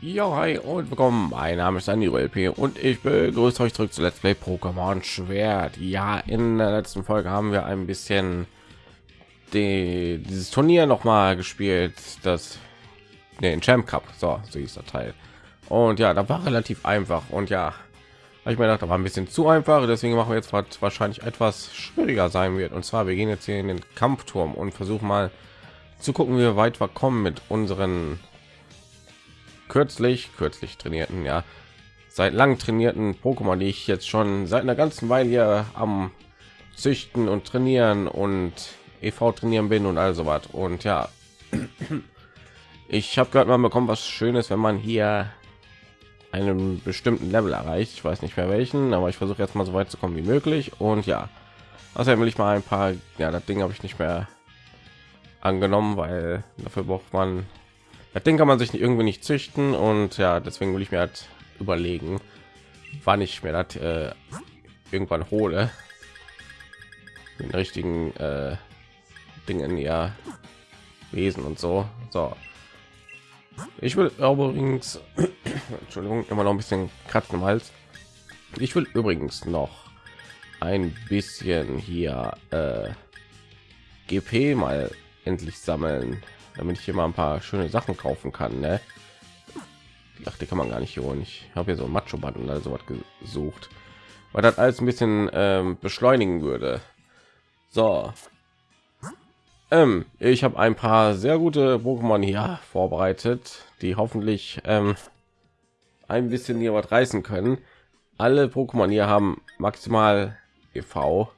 Ja, hi und willkommen. Mein Name ist Andy LP und ich begrüße euch zurück zu Let's Play Pokémon Schwert. Ja, in der letzten Folge haben wir ein bisschen die, dieses Turnier noch mal gespielt, das nee, den Champ Cup, so, so hieß der Teil. Und ja, da war relativ einfach und ja, ich mir gedacht, da war ein bisschen zu einfach, deswegen machen wir jetzt was wahrscheinlich etwas schwieriger sein wird. Und zwar, wir gehen jetzt hier in den Kampfturm und versuchen mal zu gucken, wie weit wir kommen mit unseren kürzlich kürzlich trainierten ja seit lang trainierten Pokémon, die ich jetzt schon seit einer ganzen Weile hier am züchten und trainieren und EV trainieren bin und also was und ja ich habe gerade mal bekommen was schönes wenn man hier einen bestimmten level erreicht. Ich weiß nicht mehr welchen aber ich versuche jetzt mal so weit zu kommen wie möglich. Und ja außerdem will ich mal ein paar ja das ding habe ich nicht mehr angenommen weil dafür braucht man das Ding kann man sich irgendwie nicht züchten und ja, deswegen will ich mir halt überlegen, wann ich mir das äh, irgendwann hole. Den richtigen äh, Dingen ja Wesen und so. So. Ich will übrigens, Entschuldigung, immer noch ein bisschen kratzen im Hals. Ich will übrigens noch ein bisschen hier äh, GP mal endlich sammeln damit ich hier mal ein paar schöne Sachen kaufen kann. Ne? Ich dachte, kann man gar nicht holen. Ich habe hier so ein Macho Band und also was gesucht, weil das alles ein bisschen ähm, beschleunigen würde. So, ähm, ich habe ein paar sehr gute Pokémon hier vorbereitet, die hoffentlich ähm, ein bisschen hier was reißen können. Alle Pokémon hier haben maximal EV,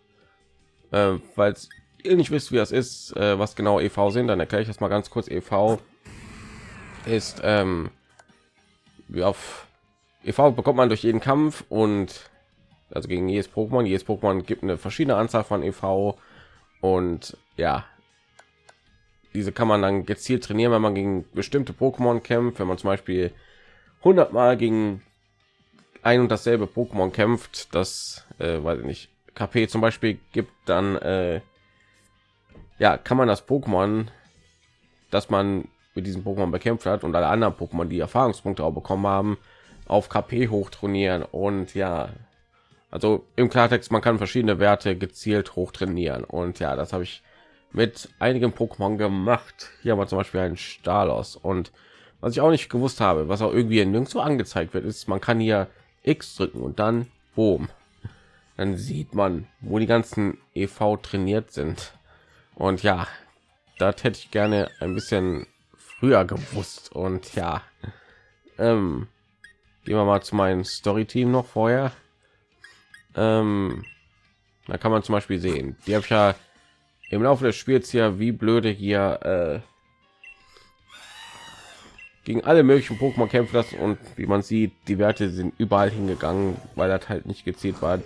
äh, es ihr nicht wisst, wie das ist, äh, was genau EV sind, dann erkläre ich das mal ganz kurz. EV ist ähm, wie auf EV bekommt man durch jeden Kampf und also gegen jedes Pokémon. Jedes Pokémon gibt eine verschiedene Anzahl von EV und ja, diese kann man dann gezielt trainieren, wenn man gegen bestimmte Pokémon kämpft. Wenn man zum Beispiel 100 Mal gegen ein und dasselbe Pokémon kämpft, das äh, weiß ich nicht KP zum Beispiel gibt, dann äh, ja, kann man das Pokémon, dass man mit diesem Pokémon bekämpft hat und alle anderen Pokémon, die Erfahrungspunkte auch bekommen haben, auf KP hochtrainieren und ja, also im Klartext, man kann verschiedene Werte gezielt hochtrainieren und ja, das habe ich mit einigen Pokémon gemacht. Hier haben wir zum Beispiel einen Stalos und was ich auch nicht gewusst habe, was auch irgendwie nirgendwo angezeigt wird, ist, man kann hier X drücken und dann boom, dann sieht man, wo die ganzen EV trainiert sind. Und ja, das hätte ich gerne ein bisschen früher gewusst. Und ja, ähm, gehen wir mal zu meinem Story-Team noch vorher. Ähm, da kann man zum Beispiel sehen, die habe ich ja im Laufe des Spiels ja wie blöde hier äh, gegen alle möglichen Pokémon kämpfen lassen und wie man sieht, die Werte sind überall hingegangen, weil das halt nicht gezielt war.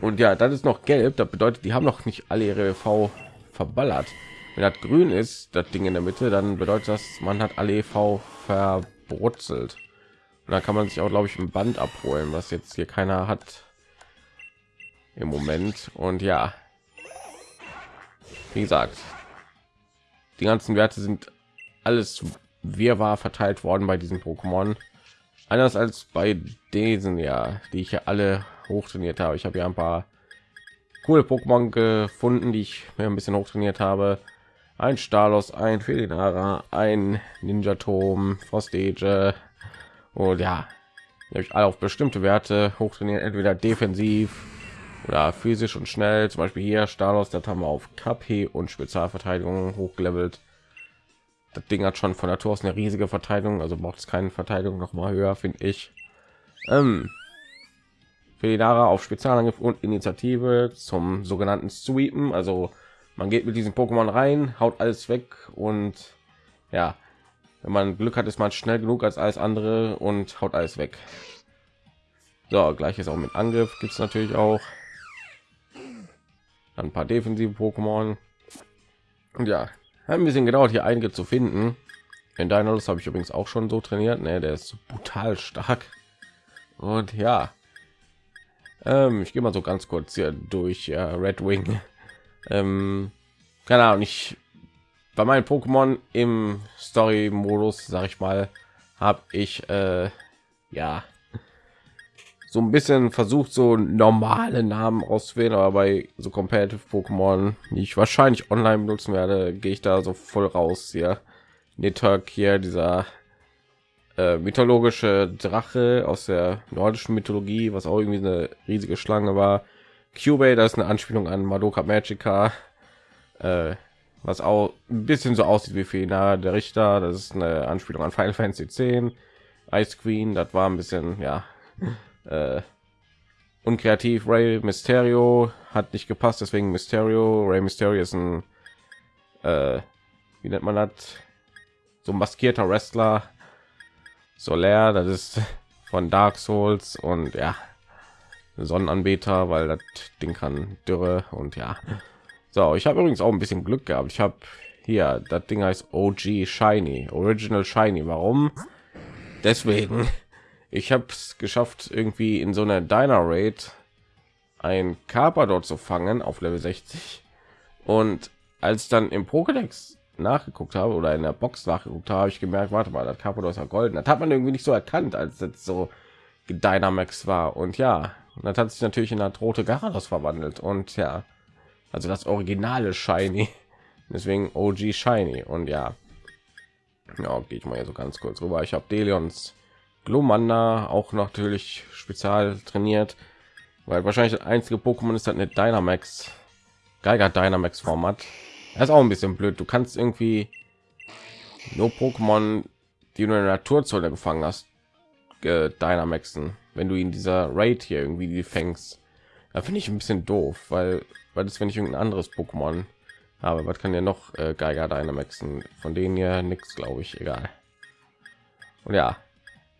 Und ja, das ist noch gelb, das bedeutet, die haben noch nicht alle ihre V verballert. Wenn das grün ist, das Ding in der Mitte, dann bedeutet das, man hat alle EV verbrutzelt. Und dann kann man sich auch, glaube ich, ein Band abholen, was jetzt hier keiner hat im Moment. Und ja, wie gesagt, die ganzen Werte sind alles wirrwarr verteilt worden bei diesen Pokémon. Anders als bei diesen ja, die ich ja alle hochtrainiert habe. Ich habe ja ein paar coole Pokémon gefunden, die ich mir ein bisschen hochtrainiert habe. Ein Stalos, ein Felinara, ein Ninja Tom, Frostage und ja, habe ich alle auf bestimmte Werte hochtrainiert, entweder defensiv oder physisch und schnell. Zum Beispiel hier Stalos, das haben wir auf KP und Spezialverteidigung hochgelevelt. Das Ding hat schon von Natur aus eine riesige Verteidigung, also braucht es keine Verteidigung noch mal höher, finde ich. Ähm, Felinara auf Spezialangriff und Initiative zum sogenannten Sweepen. Also man geht mit diesem Pokémon rein, haut alles weg und ja, wenn man Glück hat, ist man schnell genug als alles andere und haut alles weg. So, gleiches auch mit Angriff gibt es natürlich auch. Dann ein paar defensive Pokémon. Und ja, ein bisschen gedauert, hier einige zu finden. In Dinos habe ich übrigens auch schon so trainiert. Ne, der ist brutal stark. Und ja, ähm, ich gehe mal so ganz kurz hier durch ja, Red Wing. Ähm, keine Ahnung, ich bei meinen Pokémon im Story-Modus, sage ich mal, habe ich äh, ja so ein bisschen versucht, so normale Namen auszuwählen, aber bei so competitive Pokémon, die ich wahrscheinlich online benutzen werde, gehe ich da so voll raus hier. Nitok hier, dieser äh, mythologische Drache aus der nordischen Mythologie, was auch irgendwie eine riesige Schlange war. Cubase, das ist eine Anspielung an Madoka Magica, äh, was auch ein bisschen so aussieht wie Fena, der Richter. Das ist eine Anspielung an Final Fantasy 10. Ice Queen, das war ein bisschen, ja, äh, unkreativ. Ray Mysterio hat nicht gepasst, deswegen Mysterio. Ray Mysterio ist ein, äh, wie nennt man das? So maskierter Wrestler. Solar, das ist von Dark Souls und ja, Sonnenanbeter, weil das Ding kann Dürre und ja. So, ich habe übrigens auch ein bisschen Glück gehabt. Ich habe hier, das Ding heißt OG Shiny, Original Shiny. Warum? Deswegen, ich habe es geschafft, irgendwie in so einer Diner Raid ein Carpador zu fangen auf Level 60. Und als dann im Pokédex nachgeguckt habe oder in der Box nachgeguckt habe, ich gemerkt, warte mal, das ist ja golden. Das hat man irgendwie nicht so erkannt, als es so Dynamax war. Und ja, das hat sich natürlich in das rote Garados verwandelt. Und ja, also das originale Shiny. Deswegen OG Shiny. Und ja, ja, gehe ich mal so ganz kurz rüber. Ich habe Delions Glumanda auch natürlich spezial trainiert, weil wahrscheinlich das einzige Pokémon ist halt eine Dynamax Geiger Dynamax Format. Das ist auch ein bisschen blöd. Du kannst irgendwie nur Pokémon, die du in der Naturzone gefangen hast, äh, Dynamaxen, wenn du in dieser Raid hier irgendwie die fängst. Da finde ich ein bisschen doof, weil weil das wenn ich irgendein anderes Pokémon habe, was kann ja noch äh, Geiger Dynamaxen? Von denen ja nichts, glaube ich, egal. Und ja,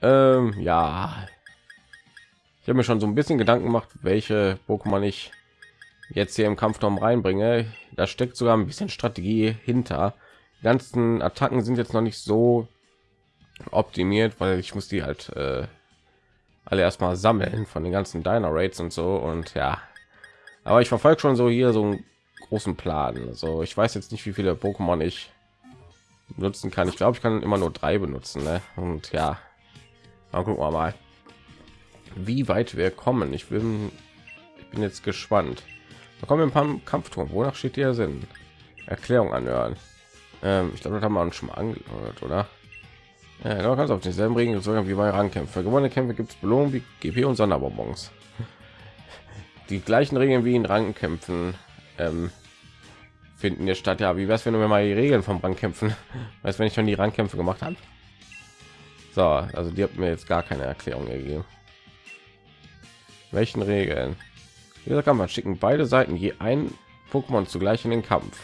ähm, ja, ich habe mir schon so ein bisschen Gedanken gemacht, welche Pokémon ich jetzt hier im Kampfturm reinbringe. Da steckt sogar ein bisschen Strategie hinter. Die ganzen Attacken sind jetzt noch nicht so optimiert, weil ich muss die halt äh, alle erstmal sammeln von den ganzen Diner Rates und so und ja. Aber ich verfolge schon so hier so einen großen Plan. Also ich weiß jetzt nicht, wie viele Pokémon ich nutzen kann. Ich glaube, ich kann immer nur drei benutzen. Ne? Und ja, dann gucken wir mal, wie weit wir kommen. Ich bin, ich bin jetzt gespannt. Da kommen wir ein paar Kampfturm. Wonach steht der Sinn? Erklärung anhören. Ähm, ich glaube, das haben wir uns schon mal angehört, oder? Ja, du kannst auf denselben Regeln wie bei Rangkämpfen. Gewonnene Kämpfe gibt es Belohnung wie GP und Sonderbonbons. Die gleichen Regeln wie in Rangkämpfen ähm, finden jetzt statt. Ja, wie wär's, wenn du mir mal die Regeln vom Rangkämpfen, weißt, wenn ich schon die Rangkämpfe gemacht habe? So, also die hat mir jetzt gar keine Erklärung gegeben. Welchen Regeln? Dieser kann man schicken beide Seiten je ein Pokémon zugleich in den Kampf.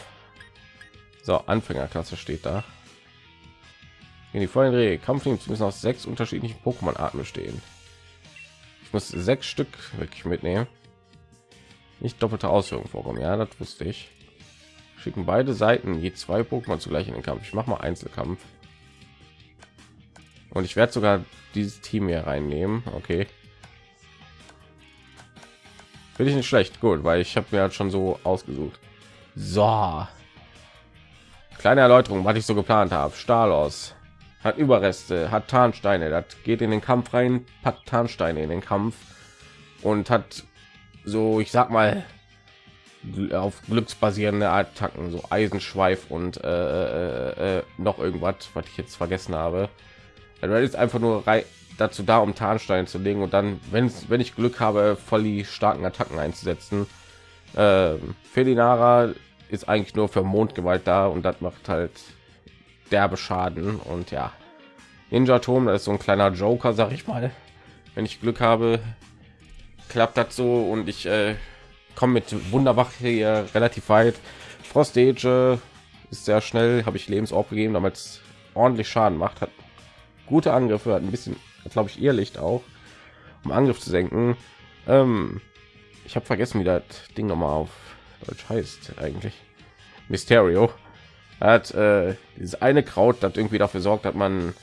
So, Anfängerklasse steht da. In die vollen Regel Kampfteams müssen aus sechs unterschiedlichen Pokémon-Arten bestehen. Ich muss sechs Stück wirklich mitnehmen. Nicht doppelte Ausführung vorkommen. Ja, das wusste ich. Schicken beide Seiten je zwei Pokémon zugleich in den Kampf. Ich mache mal Einzelkampf. Und ich werde sogar dieses Team hier reinnehmen. Okay. Finde ich nicht schlecht. Gut, weil ich habe mir halt schon so ausgesucht. So. Kleine Erläuterung, was ich so geplant habe. Stahl aus hat Überreste, hat Tarnsteine, das geht in den Kampf rein, packt Tarnsteine in den Kampf und hat so, ich sag mal, auf glücksbasierende Attacken, so Eisenschweif und äh, äh, äh, noch irgendwas, was ich jetzt vergessen habe. Also ist einfach nur dazu da, um Tarnsteine zu legen und dann, wenn wenn ich Glück habe, voll die starken Attacken einzusetzen. Äh, Felinara ist eigentlich nur für Mondgewalt da und das macht halt derbe Schaden und ja, Ninja Turm, das ist so ein kleiner Joker, sag ich mal. Wenn ich Glück habe, klappt das so und ich äh, komme mit Wunderwach hier relativ weit. Frostage ist sehr schnell, habe ich Lebensorb gegeben, damit es ordentlich Schaden macht, hat gute Angriffe, hat ein bisschen, glaube ich, ihr Licht auch, um Angriff zu senken. Ähm, ich habe vergessen, wie das Ding noch mal auf Deutsch heißt eigentlich. Mysterio hat äh, dieses eine Kraut, das irgendwie dafür sorgt, dass man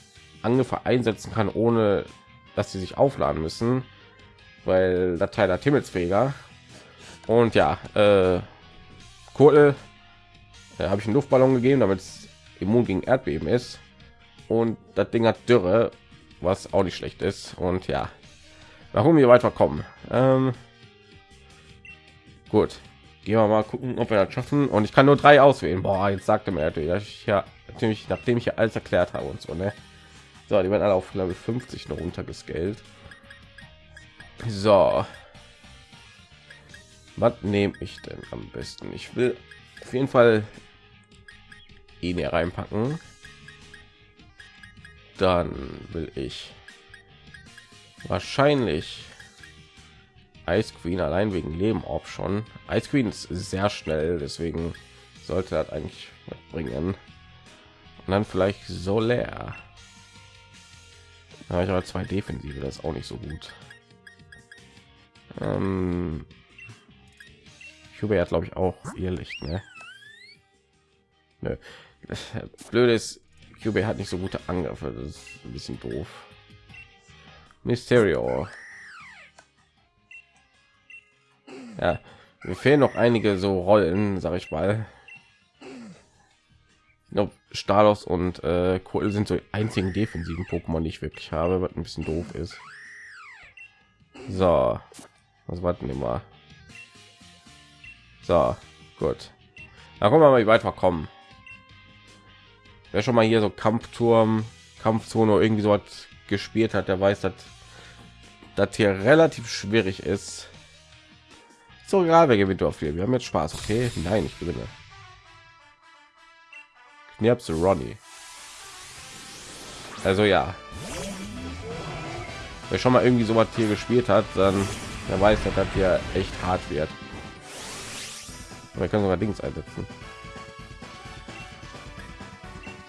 Angriffe einsetzen kann, ohne dass sie sich aufladen müssen, weil der Teil hat Himmelsfähiger. Und ja, äh, Kurtel äh, habe ich einen Luftballon gegeben, damit es immun gegen Erdbeben ist. Und das Ding hat Dürre, was auch nicht schlecht ist. Und ja, warum wir weiterkommen. Ähm, gut, gehen wir mal gucken, ob wir das schaffen. Und ich kann nur drei auswählen. Boah, jetzt sagte mir natürlich, dass ich ja natürlich, nachdem ich ja alles erklärt habe und so, ne? So, die werden alle auf ich 50 noch runtergescaled. So, was nehme ich denn am besten? Ich will auf jeden Fall ihn hier reinpacken. Dann will ich wahrscheinlich Ice Queen allein wegen Leben auch schon. Ice Queen ist sehr schnell, deswegen sollte das eigentlich bringen. Und dann vielleicht so leer. habe ich aber zwei Defensive, das ist auch nicht so gut. Ähm, Hubert hat glaube ich auch ihr Licht, ne? Nö. Ist, Hubert hat nicht so gute Angriffe, das ist ein bisschen doof. Mysterio. Ja, mir fehlen noch einige so Rollen, sag ich mal. Ob Stalos und äh, Kohl sind so die einzigen defensiven Pokémon, die ich wirklich habe, was ein bisschen doof ist. So, was warten wir mal? So, gut. Da kommen wir mal, wie weit wir kommen. Wer schon mal hier so Kampfturm, Kampfzone irgendwie so hat gespielt hat, der weiß, dass das hier relativ schwierig ist. So egal, wer gewinnt auf viel. Wir haben jetzt Spaß, okay? Nein, ich gewinne. Knirps Ronnie. Also ja. Wer schon mal irgendwie so was hier gespielt hat, dann der weiß, dass das hier echt hart wird. Wir können sogar Dings einsetzen.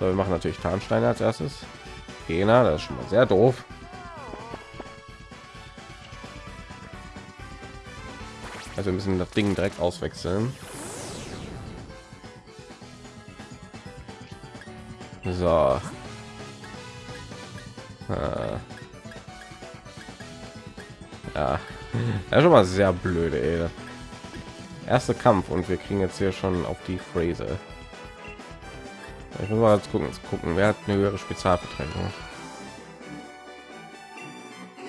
So, wir machen natürlich Tarnsteine als erstes. Gena, das ist schon mal sehr doof. Also wir müssen das Ding direkt auswechseln. So. Äh. Ja. ja, schon mal sehr blöde, ey erste Kampf und wir kriegen jetzt hier schon auf die Phrase. Ich muss mal gucken, gucken, wer hat eine höhere Spezialverteidigung.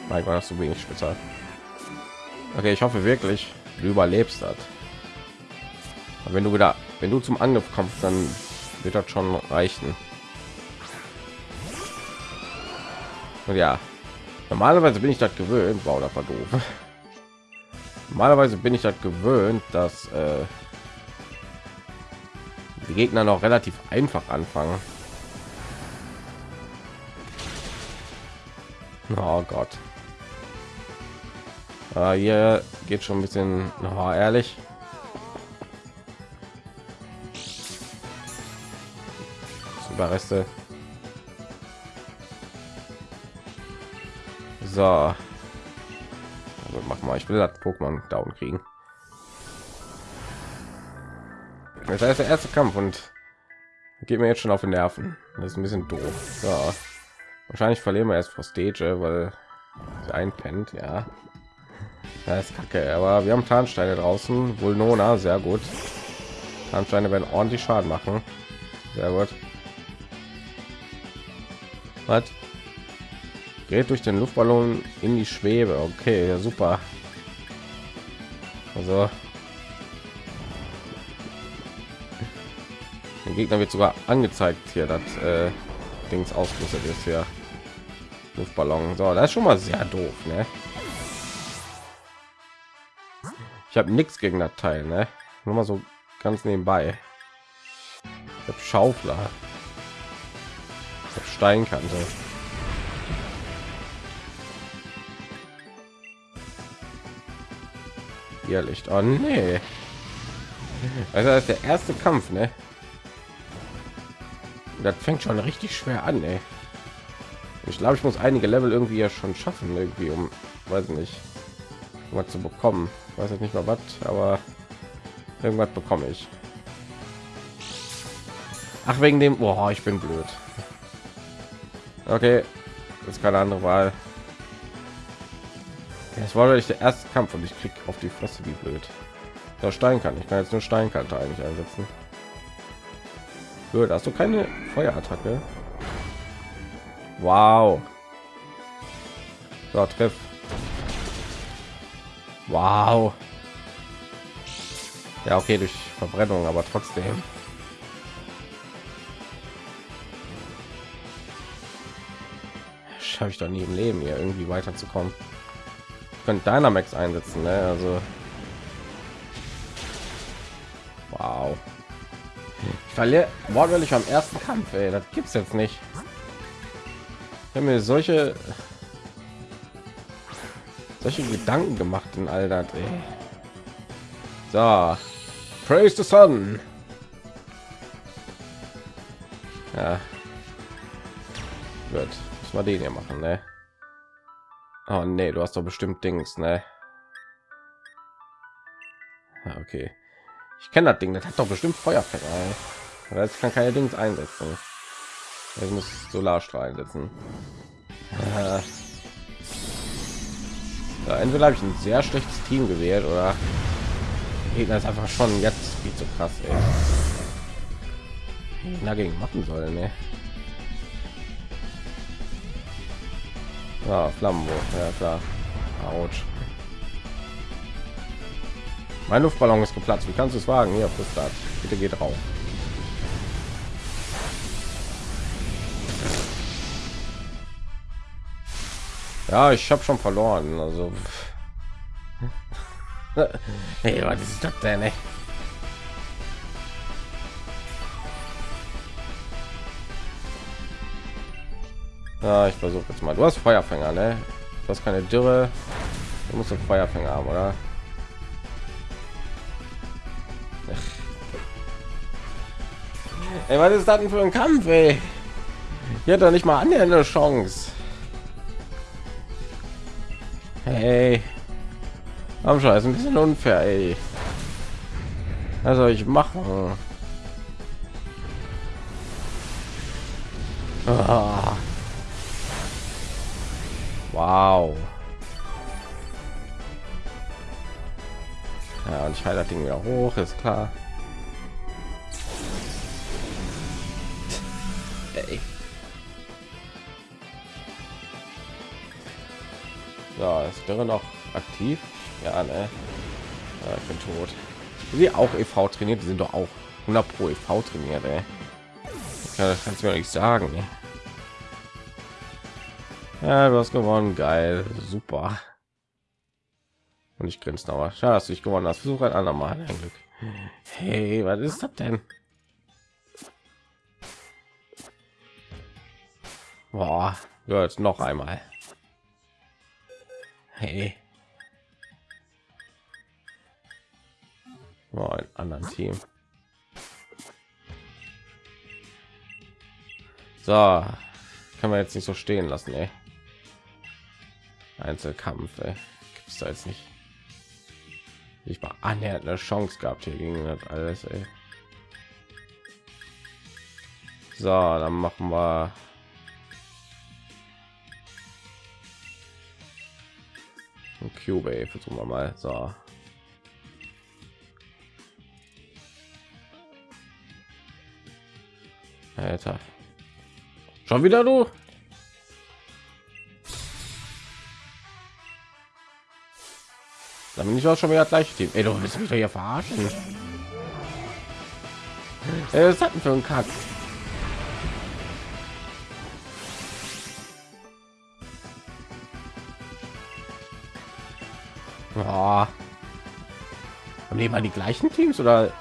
Mein Gott, hast du wenig Spezial. Okay, ich hoffe wirklich, du überlebst das. Wenn du wieder, wenn du zum Angriff kommst, dann wird das schon reichen. Und ja, normalerweise bin ich das gewöhnt. Wow, das war doof. Normalerweise bin ich das gewöhnt, dass äh, die Gegner noch relativ einfach anfangen. Oh Gott. Äh, hier geht schon ein bisschen oh, ehrlich. Überreste. So mach mal ich will das pokémon down kriegen das heißt der erste kampf und geht mir jetzt schon auf den nerven. Das ist ein bisschen doof. So. wahrscheinlich verlieren wir erst vor stage weil sie einpennt ja. Das ist kacke aber wir haben tarnsteine draußen. Wohl nona sehr gut. Tarnsteine werden ordentlich schaden machen. Sehr gut. Was? Gerät durch den Luftballon in die Schwebe. Okay, ja, super. Also der Gegner wird sogar angezeigt hier, dass äh, Dings ausgerüstet ist hier. Luftballon. So, das ist schon mal sehr doof, ne? Ich habe nichts gegen das Teil, ne? Nur mal so ganz nebenbei. Ich habe Schaufler. Ich hab Steinkante. Irrlicht. Oh nee. Also das ist der erste Kampf, ne? Das fängt schon richtig schwer an, ey. Ich glaube, ich muss einige Level irgendwie ja schon schaffen, irgendwie um, weiß nicht, was zu bekommen. Ich weiß jetzt nicht mal was, aber irgendwas bekomme ich. Ach, wegen dem, oh, ich bin blöd. Okay, ist keine andere Wahl. Es war nicht der erste Kampf und ich krieg auf die Fresse wie blöd. Der Stein kann ich kann jetzt nur Steinkante eigentlich einsetzen. Blöd, hast du keine Feuerattacke? Wow. So, treff. Wow. Ja, okay, durch Verbrennung, aber trotzdem. Schaffe ich doch nie im Leben hier irgendwie weiterzukommen. Ich könnte Dynamax einsetzen, ne? Also. Ich verliere wortwörtlich am ersten Kampf, ey. Das gibt's jetzt nicht. Ich habe mir solche solche Gedanken gemacht in all das. Ey. So, praise the sun. Ja, wird. Was war den hier machen, ne? Oh nee, du hast doch bestimmt Dings, ne? Ja, okay. Ich kenne das Ding, das hat doch bestimmt Feuerfänger. Ey. Jetzt kann keine Dings einsetzen. Ich muss Solarstrahl einsetzen. Ja. Ja, entweder habe ich ein sehr schlechtes Team gewählt oder Gegner ist einfach schon jetzt viel zu krass. Dagegen machen sollen, ne? Ja, Flammenwurf, ja klar. Autsch. Mein Luftballon ist geplatzt. Wie kannst du es wagen? Hier, das Bitte geht drauf. Ja, ich habe schon verloren. Also, hey, was ist das denn? Ja, ich versuche jetzt mal. Du hast Feuerfänger, ne? Du hast keine Dürre. Du musst einen Feuerfänger haben, oder? Ey, was ist das denn für ein Kampf, ey? Hier hat doch nicht mal eine Chance. Hey. Aber schon ist ein bisschen unfair, ey. Also ich mache. Ah. Wow. Ja, und ich halte das Ding wieder hoch, ist klar. So, ist wäre noch aktiv. Ja, ne? Ja, ich bin tot. Sie auch EV trainiert, die sind doch auch 100 pro EV trainiert, ey. Ja, das kannst du mir nicht sagen. Ne? Ja, du hast gewonnen, geil, super. Und ich grinse aber. Schade, dass du dich gewonnen hast. Versuch ein andermal. Ein Glück. Hey, was ist das denn? Boah, jetzt noch einmal. Hey. Oh, ein anderen Team. So, kann man jetzt nicht so stehen lassen, ey. Einzelkampf, ey. gibt's da jetzt nicht. Ich war annähernd eine Chance gehabt hier gegen das alles, ey. So, dann machen wir Cube, versuchen wir mal. So. Alter. Schon wieder du? Dann bin ich auch schon wieder gleich Team. Ey, du willst mich doch hier verarschen. Was hatten für ein Kack? Oh. Haben die mal die gleichen Teams oder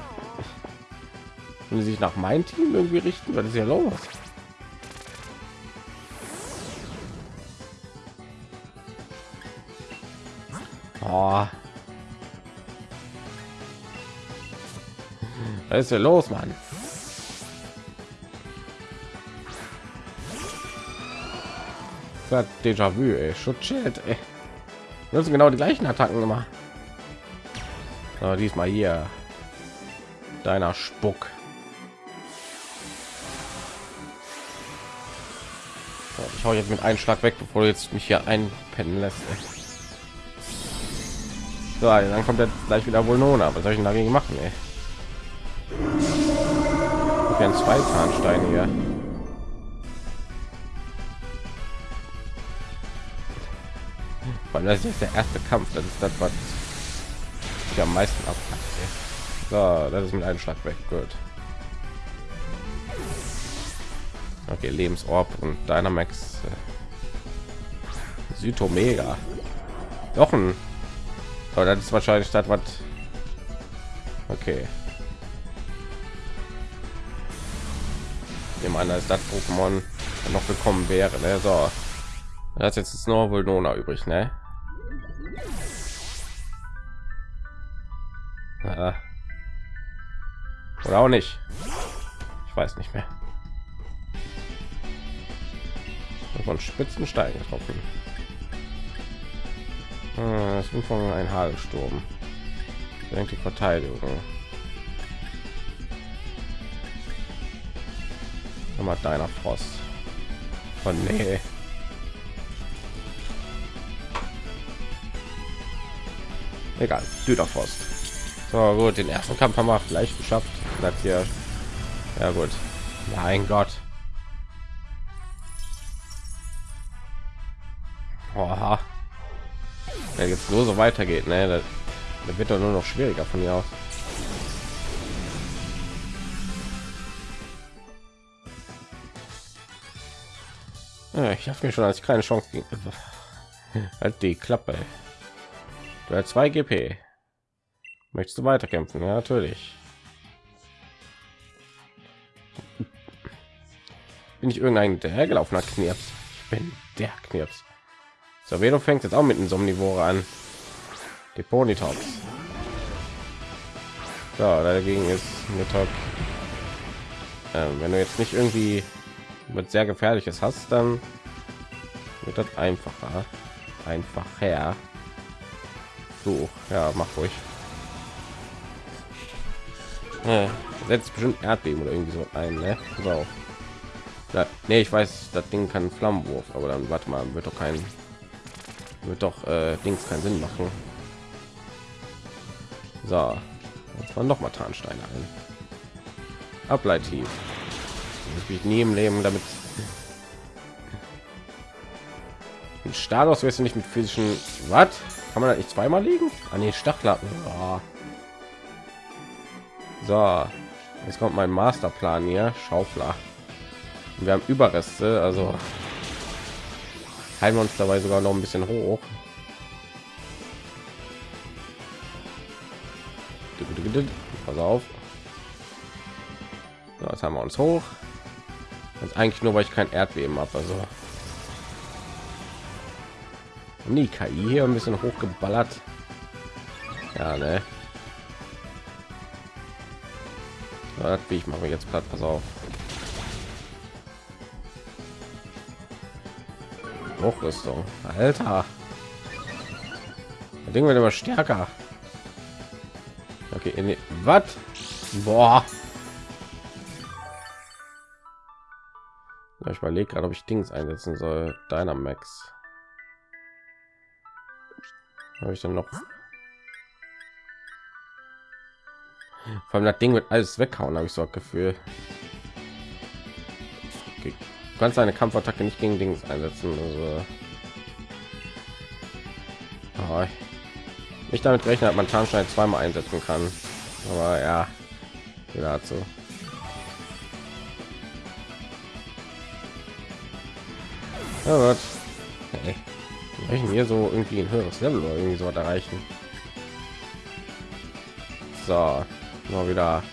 wenn sie sich nach meinem Team irgendwie richten, was ist ja los? Oh. Was ist ja los, Mann? Déjà-vu, ey. Schutzschild, ey. Sind genau die gleichen Attacken immer. So, diesmal hier. Deiner Spuck. So, ich hau jetzt mit einem Schlag weg, bevor du jetzt mich hier einpennen lässt. So, dann kommt jetzt gleich wieder wohl Nona. Was soll ich denn dagegen machen, ey? Ich zwei Zahnsteine hier. Allem das ist der erste Kampf. Das ist das, was ich am meisten ab. So, das ist mit einem Schlag weg. Gut. Okay, Lebensorb und Dynamax. Äh, Südomega. Doch ein. Aber das ist wahrscheinlich statt was. Okay. Dem einer ist das Pokémon noch gekommen wäre. Ne? So, das jetzt ist nur wohl Nona übrig, ne? Oder auch nicht. Ich weiß nicht mehr. Von Spitzenstein getroffen. Das sind von ein Hagelsturm. Denkt die Verteidigung. Nochmal deiner Frost. Von oh, nee. Egal, Süderfrost. So gut, den ersten Kampf haben wir vielleicht geschafft. Bleibt hier. Ja gut. Mein Gott. Oha. Wenn jetzt nur so weitergeht, ne, da wird doch nur noch schwieriger von mir aus. Ja, ich habe mir schon als keine Chance gegen halt die Klappe. Du hast 2 GP. Möchtest du weiterkämpfen? Ja, natürlich. Bin ich irgendein der hergelaufener Knirps? Ich bin der Knirps. So, du fängt jetzt auch mit einem Somnivore an. Die Ponytops. So, dagegen ist Mittag. Ähm, wenn du jetzt nicht irgendwie mit sehr gefährliches hast, dann wird das einfacher. Einfacher. So, ja, mach ruhig. Äh, setzt bestimmt Erdbeben oder irgendwie so ein, ne? So. Ja, nee, ich weiß, das Ding kann Flammenwurf, aber dann warte mal, wird doch kein wird doch äh, Dings keinen Sinn machen. So, jetzt waren noch mal Tarnsteine ein. Ableitiv. Ich nie im Leben damit. Ein Status wirst du nicht mit physischen. Was? Kann man da nicht zweimal liegen? An die Stachlappen. Oh. So, jetzt kommt mein Masterplan hier. Schaufler. Wir haben Überreste, also halten wir uns dabei sogar noch ein bisschen hoch. Pass auf. So, jetzt haben wir uns hoch. Das eigentlich nur, weil ich kein Erdbeben habe. Also nie KI hier ein bisschen hochgeballert. Ja, ne. Ja, wie ich mache jetzt platt. Pass auf. Hochrüstung. Alter. Das Ding wird immer stärker. Okay, in was? Boah. ich überlege gerade, ob ich Dings einsetzen soll. Dynamax. Habe ich dann noch? Vor allem das Ding wird alles weghauen, habe ich so ein Gefühl. Okay. Du kannst eine Kampfattacke nicht gegen Dings einsetzen. Also oh, nicht damit rechnen, dass man Tarnstein zweimal einsetzen kann. Aber ja, dazu. Ja, wird. Hey. Welchen so irgendwie ein höheres Level oder irgendwie so erreichen. So, mal wieder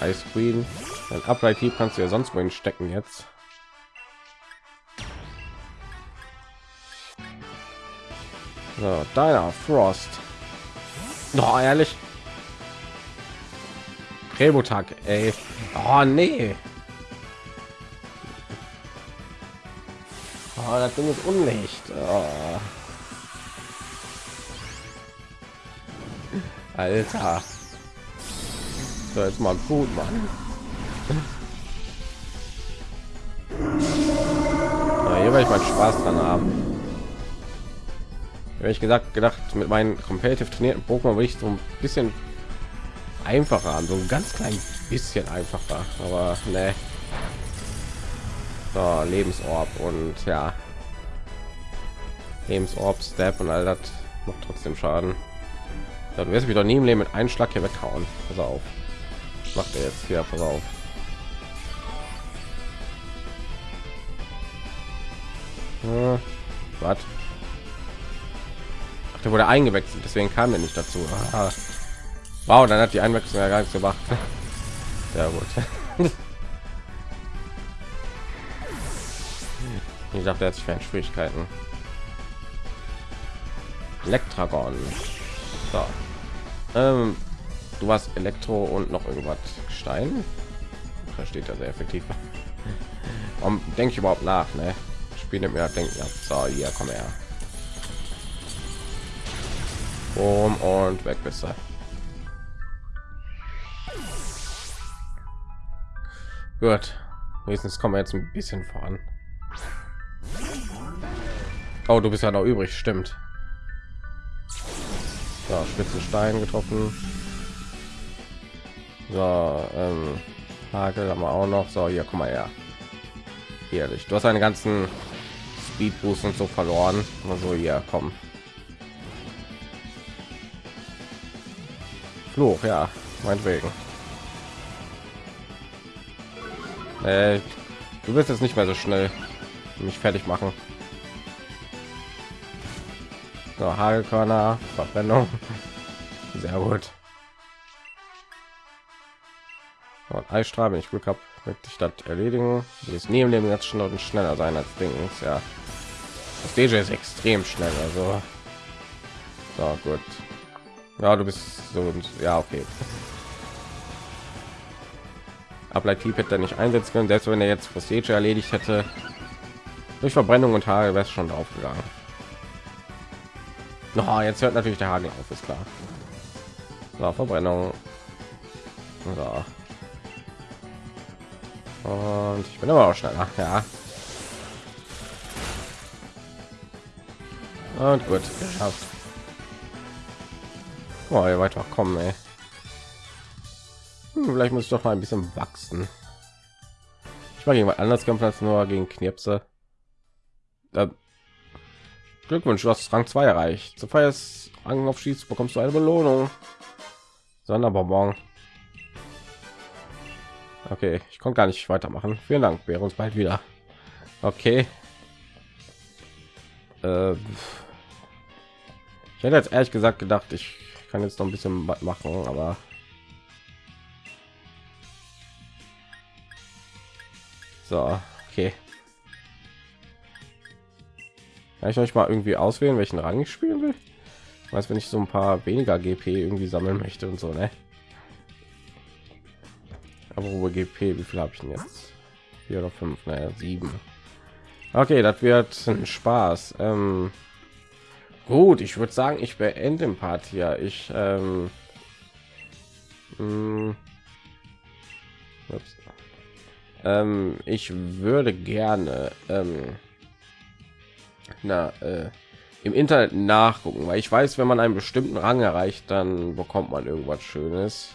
Ice Queen. Ein Ableitiv kannst du ja sonst wohin stecken jetzt. So, deiner Frost. Doch ehrlich. Rebotag, ey. Oh nee. Oh, das Ding ist unlicht. Oh. Alter. So, jetzt mal gut, Mann. Ja, hier werde ich meinen Spaß dran haben. Wenn ich gesagt gedacht, mit meinen competitive trainierten Pokémon will ich so ein bisschen einfacher an, so ein ganz klein bisschen einfacher, aber ne. So, Lebensorb und ja. Lebensorb, Step und all das macht trotzdem Schaden. Ja, du wirst mich doch nie im Leben mit einem Schlag hier weghauen. Pass auf. Macht er jetzt hier? Pass auf. Hm, was? Der wurde eingewechselt, deswegen kam er nicht dazu. Aha. Wow, dann hat die Einwechslung ja gar nichts gemacht. Sehr gut. Ich dachte, er sich keine Schwierigkeiten. Elektragon. So. Ähm, du warst Elektro und noch irgendwas Stein. Versteht er sehr effektiv. Warum denke ich überhaupt nach? Ne? Spiele mir denken. Ja. So, hier komm her. Um und weg bist du. Gut. Wenigstens kommen wir jetzt ein bisschen voran. Oh, du bist ja noch übrig, stimmt. So, spitze Stein getroffen. So, ähm, Hagel haben wir auch noch. So, hier, komm mal her. Ehrlich, du hast einen ganzen Speed Boost und so verloren. Also hier, komm. Fluch, ja, meinetwegen. Äh, du wirst jetzt nicht mehr so schnell mich fertig machen. So, Hagelkörner, Verbrennung. Sehr gut. Und Eisstrahl, wenn ich Glück habe, wird die Stadt erledigen. Die ist nie im Leben jetzt schon schneller sein als Dings. Ja, das DJ ist extrem schnell. Also, so gut. Ja, du bist so ja okay. Ableitiv hätte er nicht einsetzen können, selbst wenn er jetzt das DJ erledigt hätte. Durch Verbrennung und Haare wäre es schon drauf gegangen. No, jetzt hört natürlich der Hagel auf, ist klar. So, Verbrennung. So. Und ich bin aber auch schneller, ja. Und gut, geschafft. Oh, ihr weiter kommen, ey. Hm, vielleicht muss ich doch mal ein bisschen wachsen. Ich war gegen anders kämpfen als nur gegen Knirpse. Da Glückwunsch, du hast Rang 2 erreicht. Zu feierst Rang auf Schieß bekommst du eine Belohnung. Sonderbonbon. Okay, ich konnte gar nicht weitermachen. Vielen Dank, wäre uns bald wieder. Okay. Äh, ich hätte jetzt ehrlich gesagt gedacht, ich kann jetzt noch ein bisschen was machen, aber so, okay. Kann ich euch mal irgendwie auswählen, welchen Rang ich spielen will? Was, wenn ich so ein paar weniger GP irgendwie sammeln möchte und so, ne? GP, wie viel habe ich denn jetzt? Vier oder fünf, naja, sieben. Okay, das wird ein Spaß. Ähm, gut, ich würde sagen, ich beende den Part hier. Ich ähm, hm, ähm, ich würde gerne ähm, na, äh, im Internet nachgucken, weil ich weiß, wenn man einen bestimmten Rang erreicht, dann bekommt man irgendwas Schönes.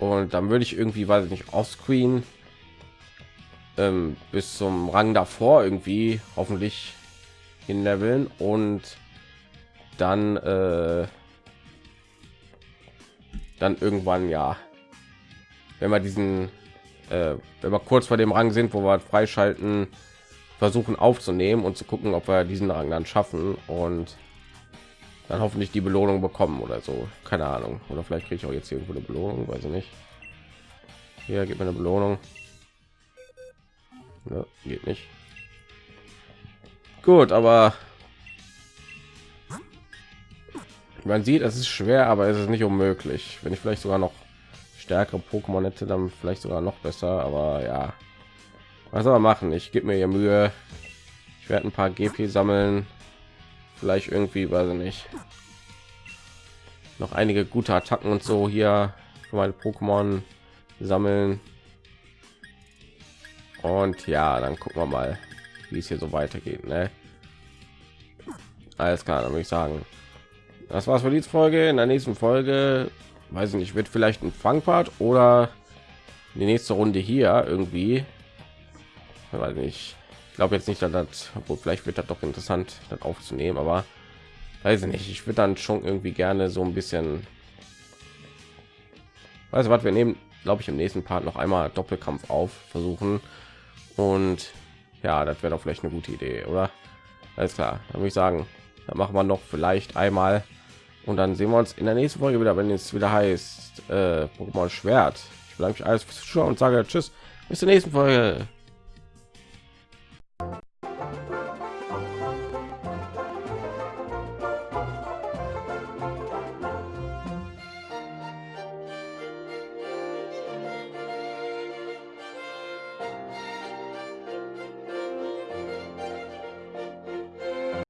Und dann würde ich irgendwie, weiß ich nicht, offscreen ähm, bis zum Rang davor irgendwie hoffentlich in leveln und dann äh, dann irgendwann ja, wenn wir diesen, äh, wenn wir kurz vor dem Rang sind, wo wir freischalten, versuchen aufzunehmen und zu gucken, ob wir diesen Rang dann schaffen und dann hoffentlich die Belohnung bekommen oder so. Keine Ahnung. Oder vielleicht kriege ich auch jetzt irgendwo eine Belohnung, weiß ich nicht. Hier gibt mir eine Belohnung. Ja, geht nicht. Gut, aber man sieht, es ist schwer, aber es ist nicht unmöglich. Wenn ich vielleicht sogar noch stärkere Pokémon hätte, dann vielleicht sogar noch besser. Aber ja, was soll machen? Ich gebe mir hier Mühe. Ich werde ein paar GP sammeln. Vielleicht irgendwie, weiß ich nicht. Noch einige gute Attacken und so hier für meine Pokémon sammeln. Und ja, dann gucken wir mal, wie es hier so weitergeht. Ne? Alles klar, dann würde ich sagen, das war's für die Folge. In der nächsten Folge, weiß ich nicht, wird vielleicht ein Fangpart oder die nächste Runde hier irgendwie weil nicht Glaube jetzt nicht, dass das, obwohl vielleicht wird das doch interessant, das aufzunehmen, aber weiß ich nicht. Ich würde dann schon irgendwie gerne so ein bisschen, weiß was wir nehmen, glaube ich, im nächsten Part noch einmal Doppelkampf auf versuchen und ja, das wäre doch vielleicht eine gute Idee, oder? Alles klar, dann würde ich sagen, dann machen wir noch vielleicht einmal und dann sehen wir uns in der nächsten Folge wieder, wenn es wieder heißt äh, Pokémon Schwert. Ich bedanke mich alles fürs Zuschauen und sage Tschüss, bis zur nächsten Folge.